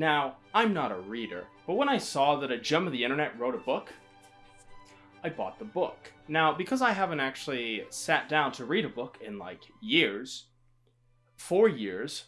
Now, I'm not a reader, but when I saw that a gem of the internet wrote a book, I bought the book. Now, because I haven't actually sat down to read a book in like years, four years,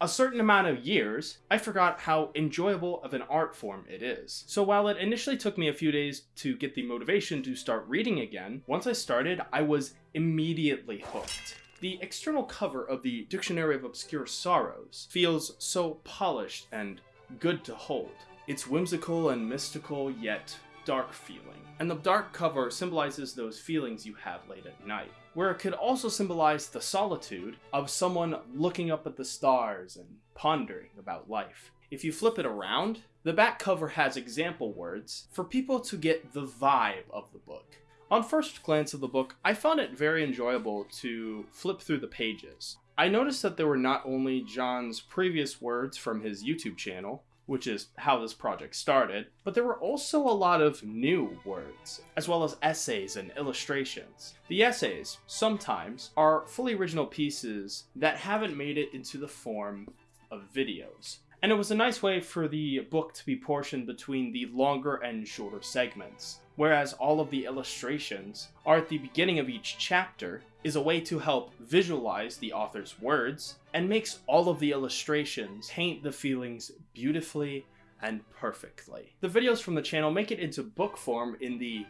a certain amount of years, I forgot how enjoyable of an art form it is. So while it initially took me a few days to get the motivation to start reading again, once I started, I was immediately hooked. The external cover of the Dictionary of Obscure Sorrows feels so polished and good to hold. It's whimsical and mystical, yet dark feeling. And the dark cover symbolizes those feelings you have late at night, where it could also symbolize the solitude of someone looking up at the stars and pondering about life. If you flip it around, the back cover has example words for people to get the vibe of the book. On first glance of the book, I found it very enjoyable to flip through the pages. I noticed that there were not only John's previous words from his YouTube channel, which is how this project started, but there were also a lot of new words, as well as essays and illustrations. The essays, sometimes, are fully original pieces that haven't made it into the form of videos. And it was a nice way for the book to be portioned between the longer and shorter segments whereas all of the illustrations are at the beginning of each chapter, is a way to help visualize the author's words, and makes all of the illustrations paint the feelings beautifully and perfectly. The videos from the channel make it into book form in the,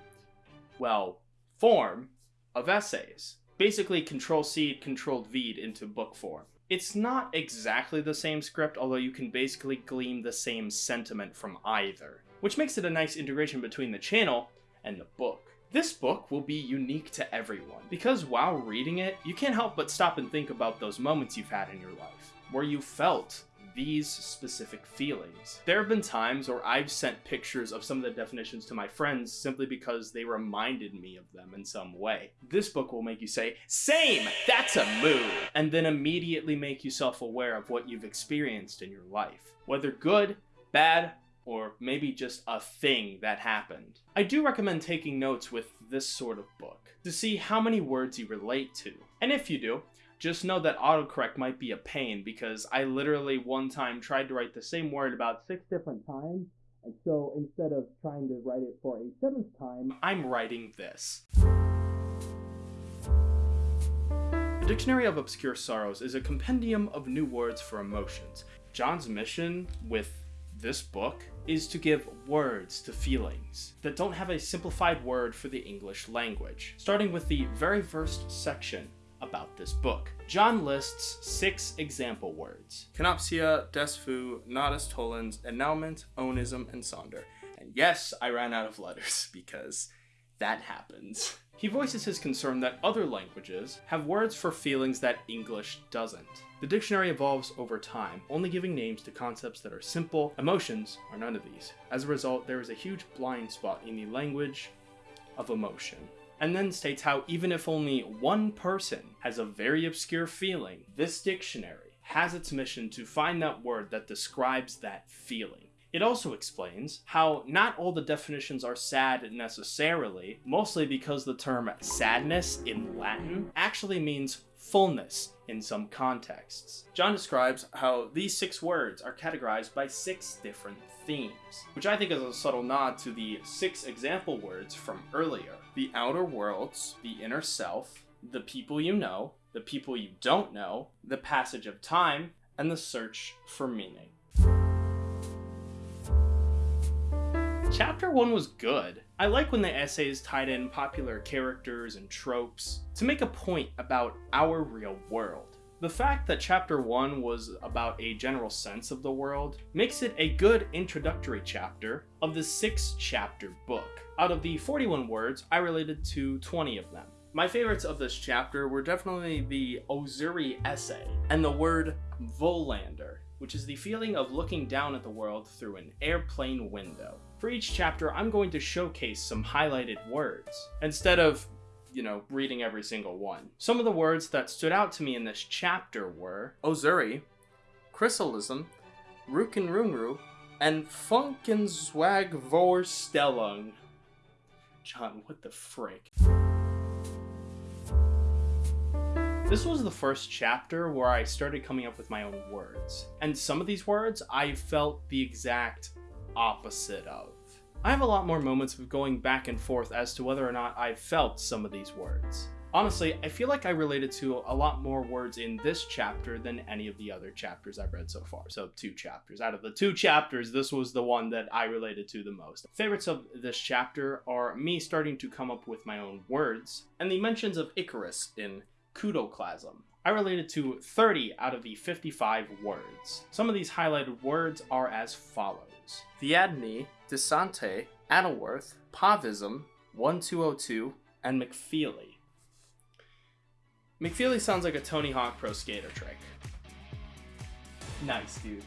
well, form of essays. Basically Control-C, Control-V into book form. It's not exactly the same script, although you can basically glean the same sentiment from either which makes it a nice integration between the channel and the book. This book will be unique to everyone, because while reading it, you can't help but stop and think about those moments you've had in your life, where you felt these specific feelings. There have been times where I've sent pictures of some of the definitions to my friends simply because they reminded me of them in some way. This book will make you say, same, that's a mood, and then immediately make you self-aware of what you've experienced in your life. Whether good, bad, or maybe just a thing that happened. I do recommend taking notes with this sort of book to see how many words you relate to. And if you do, just know that autocorrect might be a pain because I literally one time tried to write the same word about six different times and so instead of trying to write it for a seventh time, I'm writing this. The Dictionary of Obscure Sorrows is a compendium of new words for emotions. John's mission with this book is to give words to feelings that don't have a simplified word for the English language. Starting with the very first section about this book. John lists six example words. Kenopsia, desfu, nodus tollens, annulment, onism, and sonder. And yes, I ran out of letters because that happens. He voices his concern that other languages have words for feelings that English doesn't. The dictionary evolves over time, only giving names to concepts that are simple. Emotions are none of these. As a result, there is a huge blind spot in the language of emotion. And then states how even if only one person has a very obscure feeling, this dictionary has its mission to find that word that describes that feeling. It also explains how not all the definitions are sad necessarily, mostly because the term sadness in Latin actually means fullness in some contexts. John describes how these six words are categorized by six different themes, which I think is a subtle nod to the six example words from earlier. The outer worlds, the inner self, the people you know, the people you don't know, the passage of time, and the search for meaning. Chapter 1 was good. I like when the essays tied in popular characters and tropes to make a point about our real world. The fact that chapter 1 was about a general sense of the world makes it a good introductory chapter of the 6 chapter book. Out of the 41 words, I related to 20 of them. My favorites of this chapter were definitely the Ozuri essay and the word Volander, which is the feeling of looking down at the world through an airplane window. For each chapter, I'm going to showcase some highlighted words, instead of, you know, reading every single one. Some of the words that stood out to me in this chapter were Ozuri, Chrysalism, Rückkehrunruhe, and Funkenswagvorstellung. John, what the frick? This was the first chapter where I started coming up with my own words. And some of these words I felt the exact opposite of. I have a lot more moments of going back and forth as to whether or not I felt some of these words. Honestly, I feel like I related to a lot more words in this chapter than any of the other chapters I've read so far. So, two chapters. Out of the two chapters, this was the one that I related to the most. Favorites of this chapter are me starting to come up with my own words, and the mentions of Icarus in Kudoclasm. I related to 30 out of the 55 words. Some of these highlighted words are as follows. Theadne, Desante, Addleworth, Pavism, 1202, and McFeely. McFeely sounds like a Tony Hawk Pro Skater trick. Nice, dude.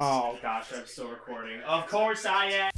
Oh gosh, I'm still recording. Of course I am!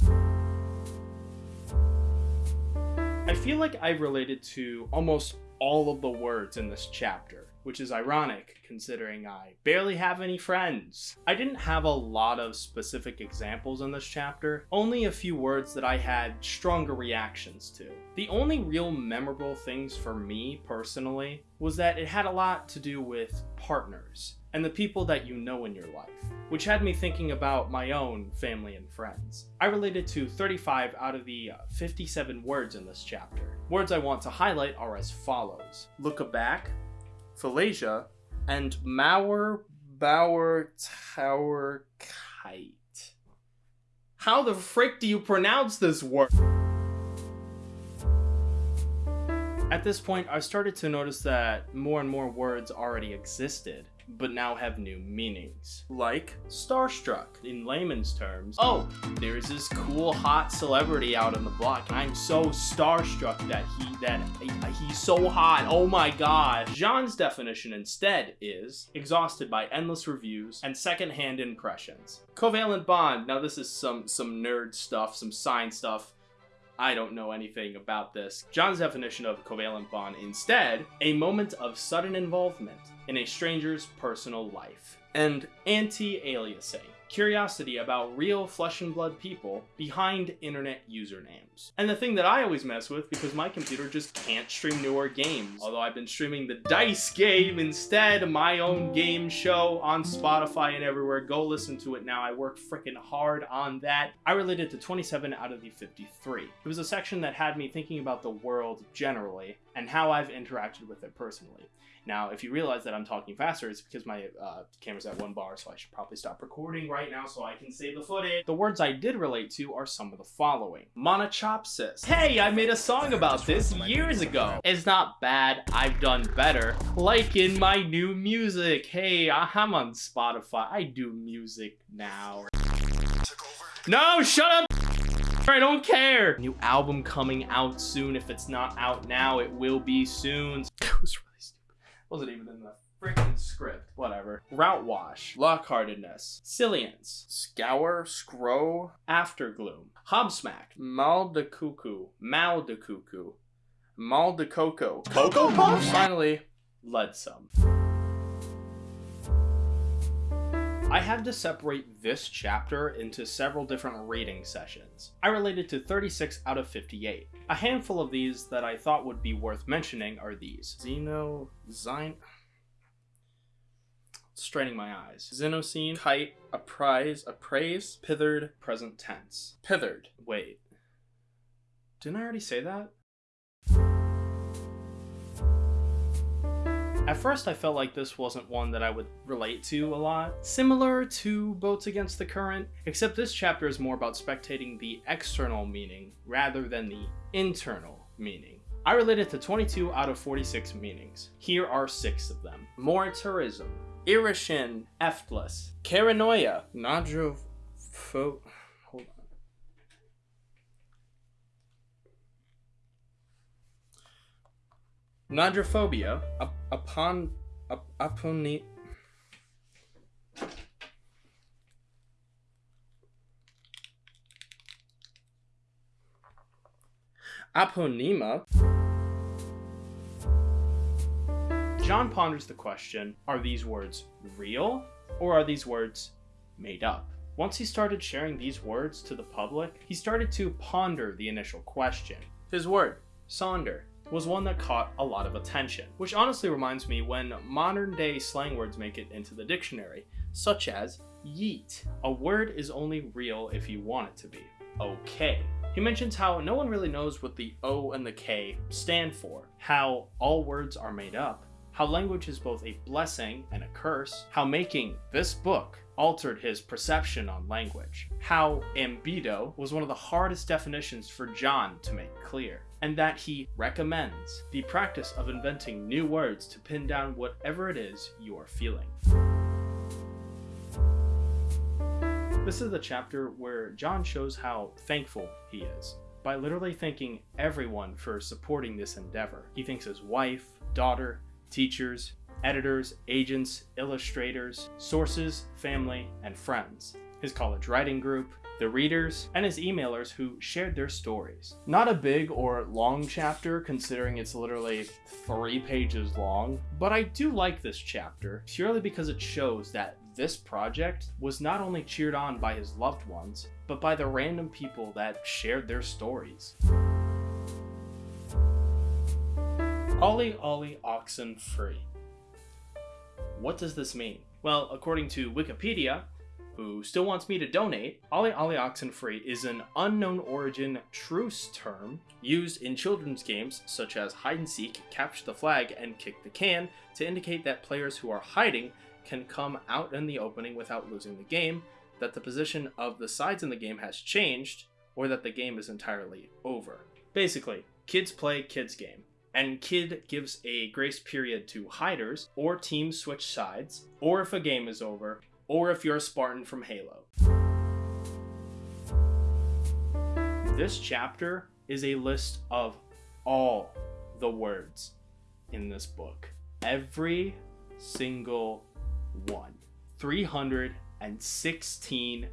I feel like I've related to almost all of the words in this chapter which is ironic considering I barely have any friends. I didn't have a lot of specific examples in this chapter, only a few words that I had stronger reactions to. The only real memorable things for me personally was that it had a lot to do with partners and the people that you know in your life, which had me thinking about my own family and friends. I related to 35 out of the uh, 57 words in this chapter. Words I want to highlight are as follows. Look back, Phalasia, and Mauer Bauer Tower Kite. How the frick do you pronounce this word? At this point, I started to notice that more and more words already existed but now have new meanings. Like starstruck in layman's terms. Oh, there's this cool hot celebrity out on the block and I'm so starstruck that he that he's so hot. Oh my god. Jean's definition instead is exhausted by endless reviews and secondhand impressions. Covalent bond. Now this is some some nerd stuff, some science stuff. I don't know anything about this. John's definition of covalent bond instead, a moment of sudden involvement in a stranger's personal life. And anti-aliasing, curiosity about real flesh and blood people behind internet usernames. And the thing that I always mess with because my computer just can't stream newer games. Although I've been streaming the DICE game instead, my own game show on Spotify and everywhere. Go listen to it now. I work freaking hard on that. I related to 27 out of the 53. It was a section that had me thinking about the world generally and how I've interacted with it personally. Now, if you realize that I'm talking faster, it's because my uh, camera's at one bar, so I should probably stop recording right now so I can save the footage. The words I did relate to are some of the following. Monachopsis. Hey, I made a song about this years ago. It's not bad, I've done better. Like in my new music. Hey, I'm on Spotify. I do music now. No, shut up! I don't care! New album coming out soon. If it's not out now, it will be soon. Wasn't even in the freaking script. Whatever. Route wash. Lockheartedness. Silience. Scour. Scrow. Aftergloom. Hobsmack. Mal de cuckoo. Mal de cuckoo. Mal de coco. Cocoa Puffs? Finally, Leadsome. I had to separate this chapter into several different rating sessions. I related to 36 out of 58. A handful of these that I thought would be worth mentioning are these. Xeno... Zine... Straining my eyes. Zenosyne, kite, apprise, appraise, pithered, present tense. Pithered. Wait. Didn't I already say that? At first I felt like this wasn't one that I would relate to a lot. Similar to Boats Against the Current, except this chapter is more about spectating the external meaning rather than the internal meaning. I related to 22 out of 46 meanings. Here are six of them. Moritourism, Irishin, Eftless, Paranoia, Nadropho... Hold on. Nadrophobia, ap upon... Ap aponi... Aponema. Jean ponders the question, are these words real or are these words made up? Once he started sharing these words to the public, he started to ponder the initial question. His word, sonder, was one that caught a lot of attention, which honestly reminds me when modern day slang words make it into the dictionary, such as yeet. A word is only real if you want it to be. Okay. He mentions how no one really knows what the O and the K stand for, how all words are made up, how language is both a blessing and a curse, how making this book altered his perception on language, how ambedo was one of the hardest definitions for John to make clear, and that he recommends the practice of inventing new words to pin down whatever it is you are feeling. This is the chapter where John shows how thankful he is by literally thanking everyone for supporting this endeavor. He thanks his wife, daughter, teachers, editors, agents, illustrators, sources, family, and friends, his college writing group, the readers, and his emailers who shared their stories. Not a big or long chapter considering it's literally three pages long, but I do like this chapter purely because it shows that this project was not only cheered on by his loved ones, but by the random people that shared their stories. Ollie Ollie Oxen Free. What does this mean? Well, according to Wikipedia, who still wants me to donate, Ollie Ollie Oxen Free is an unknown origin truce term used in children's games such as hide and seek, capture the flag, and kick the can to indicate that players who are hiding can come out in the opening without losing the game, that the position of the sides in the game has changed, or that the game is entirely over. Basically, kids play kids game, and kid gives a grace period to hiders or teams switch sides, or if a game is over, or if you're a Spartan from Halo. This chapter is a list of all the words in this book. Every single one. 316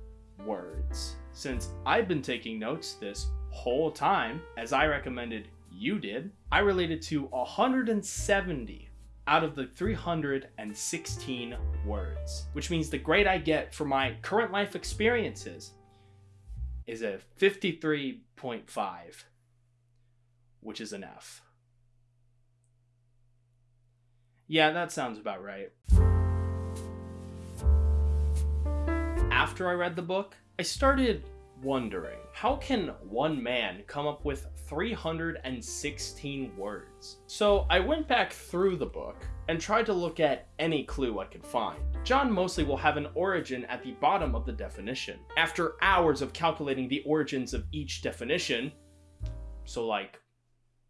words. Since I've been taking notes this whole time, as I recommended you did, I related to 170 out of the 316 words, which means the grade I get for my current life experiences is a 53.5, which is an F. Yeah, that sounds about right. After I read the book, I started wondering how can one man come up with 316 words? So I went back through the book and tried to look at any clue I could find. John mostly will have an origin at the bottom of the definition. After hours of calculating the origins of each definition, so like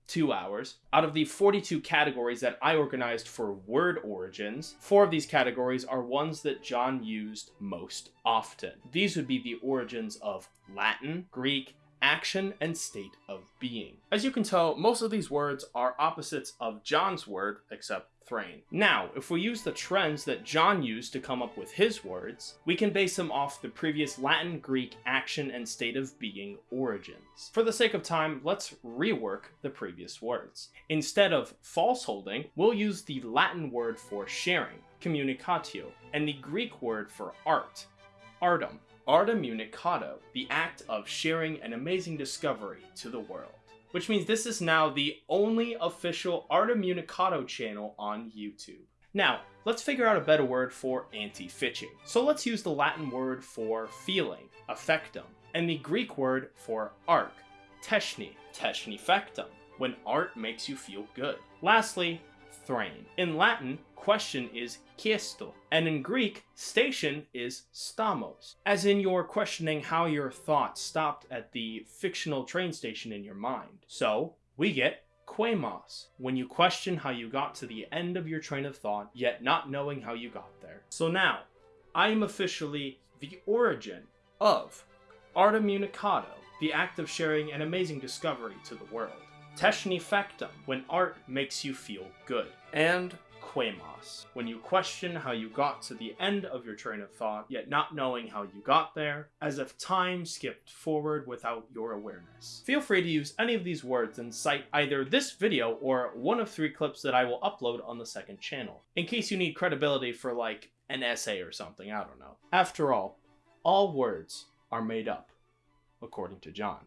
two hours. Out of the 42 categories that I organized for word origins, four of these categories are ones that John used most often. These would be the origins of Latin, Greek, action, and state of being. As you can tell, most of these words are opposites of John's word, except Thrain. Now, if we use the trends that John used to come up with his words, we can base them off the previous Latin, Greek, action, and state of being origins. For the sake of time, let's rework the previous words. Instead of false holding, we'll use the Latin word for sharing, communicatio, and the Greek word for art, artem. Artem the act of sharing an amazing discovery to the world. Which means this is now the only official Artem channel on YouTube. Now, let's figure out a better word for anti-fitching. So let's use the Latin word for feeling, affectum, and the Greek word for arc, teshnē, teshnifectum, when art makes you feel good. Lastly, thrain. In Latin, question is chiesto, and in Greek, station is stamos, as in you're questioning how your thoughts stopped at the fictional train station in your mind. So, we get quemos, when you question how you got to the end of your train of thought, yet not knowing how you got there. So now, I am officially the origin of Artem Unicato, the act of sharing an amazing discovery to the world. Teshnifectum, when art makes you feel good. And Quemos, when you question how you got to the end of your train of thought, yet not knowing how you got there, as if time skipped forward without your awareness. Feel free to use any of these words and cite either this video or one of three clips that I will upload on the second channel, in case you need credibility for like an essay or something, I don't know. After all, all words are made up, according to John.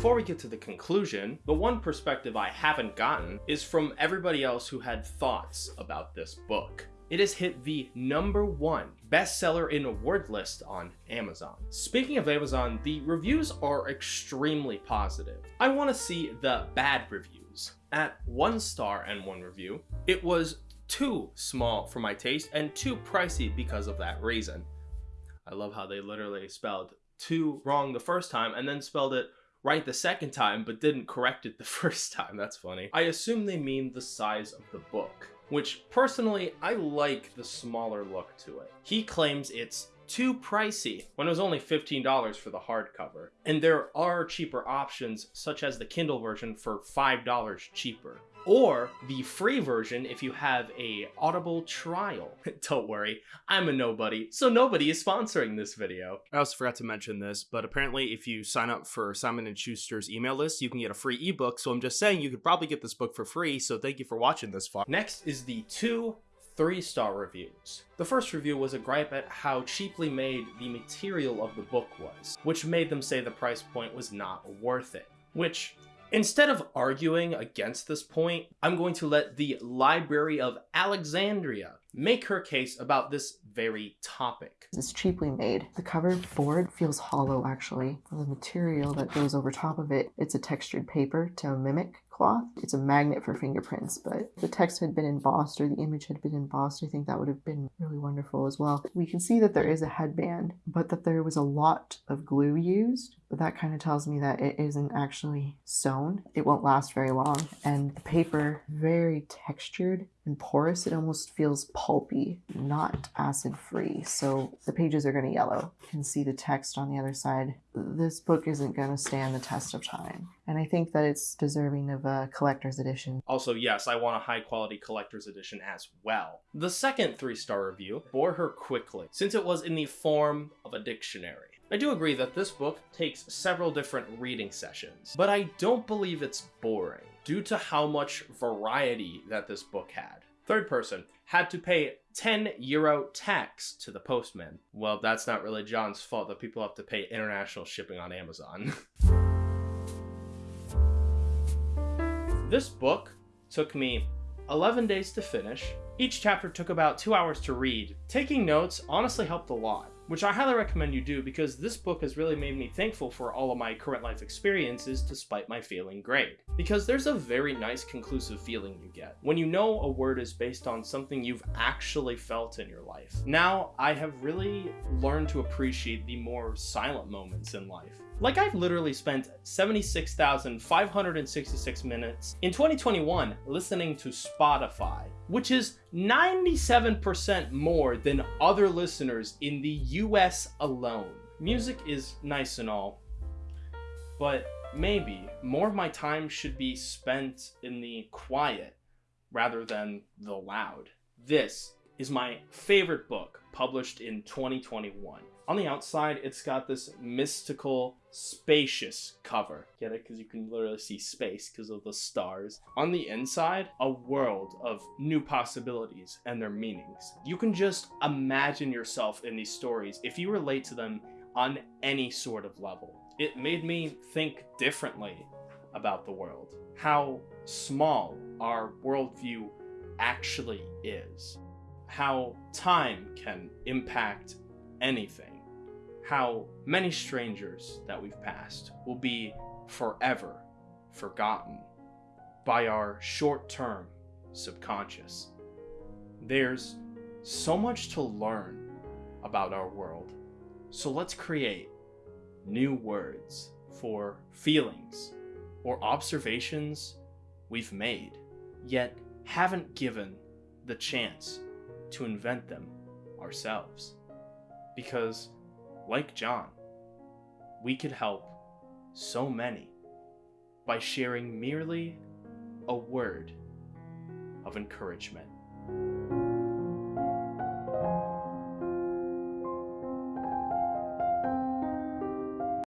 Before we get to the conclusion, the one perspective I haven't gotten is from everybody else who had thoughts about this book. It has hit the number one bestseller in a word list on Amazon. Speaking of Amazon, the reviews are extremely positive. I want to see the bad reviews. At one star and one review, it was too small for my taste and too pricey because of that reason. I love how they literally spelled too wrong the first time and then spelled it right the second time but didn't correct it the first time. That's funny. I assume they mean the size of the book, which personally I like the smaller look to it. He claims it's too pricey when it was only $15 for the hardcover. And there are cheaper options such as the Kindle version for $5 cheaper or the free version if you have a Audible trial. Don't worry, I'm a nobody, so nobody is sponsoring this video. I also forgot to mention this, but apparently if you sign up for Simon & Schuster's email list, you can get a free ebook, so I'm just saying you could probably get this book for free, so thank you for watching this far. Next is the two three-star reviews. The first review was a gripe at how cheaply made the material of the book was, which made them say the price point was not worth it. Which Instead of arguing against this point, I'm going to let the Library of Alexandria make her case about this very topic. It's cheaply made. The cover board feels hollow actually. The material that goes over top of it, it's a textured paper to mimic cloth. It's a magnet for fingerprints, but the text had been embossed or the image had been embossed. I think that would have been really wonderful as well. We can see that there is a headband, but that there was a lot of glue used. That kind of tells me that it isn't actually sewn. It won't last very long. And the paper, very textured and porous. It almost feels pulpy, not acid free. So the pages are going to yellow. You can see the text on the other side. This book isn't going to stand the test of time. And I think that it's deserving of a collector's edition. Also, yes, I want a high quality collector's edition as well. The second three star review bore her quickly, since it was in the form of a dictionary. I do agree that this book takes several different reading sessions, but I don't believe it's boring due to how much variety that this book had. Third person had to pay 10 euro tax to the postman. Well, that's not really John's fault that people have to pay international shipping on Amazon. this book took me 11 days to finish. Each chapter took about two hours to read. Taking notes honestly helped a lot which I highly recommend you do because this book has really made me thankful for all of my current life experiences despite my failing grade. Because there's a very nice conclusive feeling you get when you know a word is based on something you've actually felt in your life. Now, I have really learned to appreciate the more silent moments in life. Like I've literally spent 76,566 minutes in 2021 listening to Spotify, which is 97% more than other listeners in the US alone. Music is nice and all, but maybe more of my time should be spent in the quiet rather than the loud. This is my favorite book published in 2021. On the outside, it's got this mystical, spacious cover. Get it? Because you can literally see space because of the stars. On the inside, a world of new possibilities and their meanings. You can just imagine yourself in these stories if you relate to them on any sort of level. It made me think differently about the world. How small our worldview actually is. How time can impact anything how many strangers that we've passed will be forever forgotten by our short term subconscious. There's so much to learn about our world, so let's create new words for feelings or observations we've made, yet haven't given the chance to invent them ourselves. Because like John, we could help so many by sharing merely a word of encouragement.